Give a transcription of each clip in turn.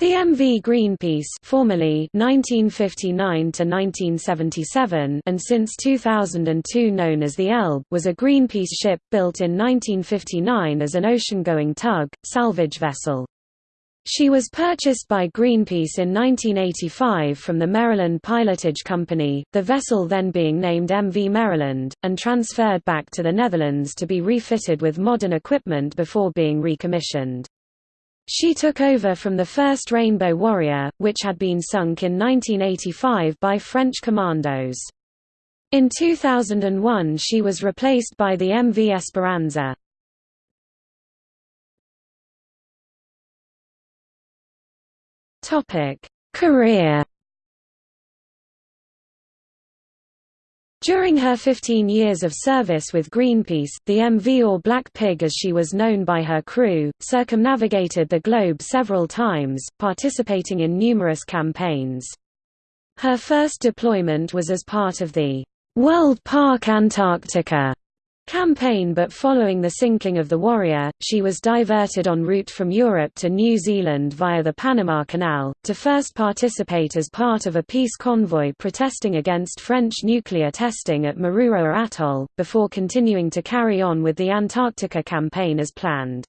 The MV Greenpeace formerly 1959 and since 2002 known as the Elbe was a Greenpeace ship, built in 1959 as an ocean-going tug, salvage vessel. She was purchased by Greenpeace in 1985 from the Maryland Pilotage Company, the vessel then being named MV Maryland, and transferred back to the Netherlands to be refitted with modern equipment before being recommissioned. She took over from the first Rainbow Warrior, which had been sunk in 1985 by French commandos. In 2001 she was replaced by the MV Esperanza. Career During her 15 years of service with Greenpeace, the MV or Black Pig as she was known by her crew, circumnavigated the globe several times, participating in numerous campaigns. Her first deployment was as part of the World Park Antarctica campaign but following the sinking of the Warrior, she was diverted en route from Europe to New Zealand via the Panama Canal, to first participate as part of a peace convoy protesting against French nuclear testing at Mururoa Atoll, before continuing to carry on with the Antarctica campaign as planned.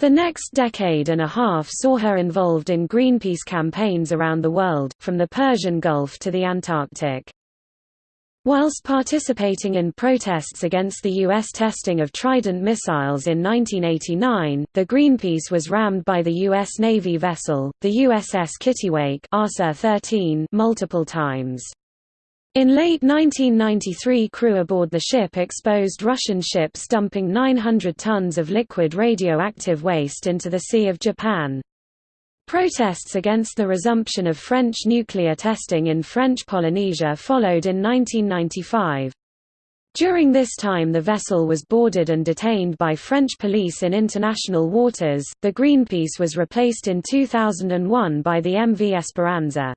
The next decade and a half saw her involved in Greenpeace campaigns around the world, from the Persian Gulf to the Antarctic. Whilst participating in protests against the U.S. testing of Trident missiles in 1989, the Greenpeace was rammed by the U.S. Navy vessel, the USS Kittiwake multiple times. In late 1993 crew aboard the ship exposed Russian ships dumping 900 tons of liquid radioactive waste into the Sea of Japan. Protests against the resumption of French nuclear testing in French Polynesia followed in 1995. During this time the vessel was boarded and detained by French police in international waters. The Greenpeace was replaced in 2001 by the MV Esperanza.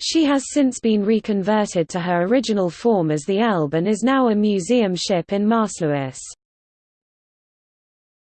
She has since been reconverted to her original form as the Elbe and is now a museum ship in Maassluis.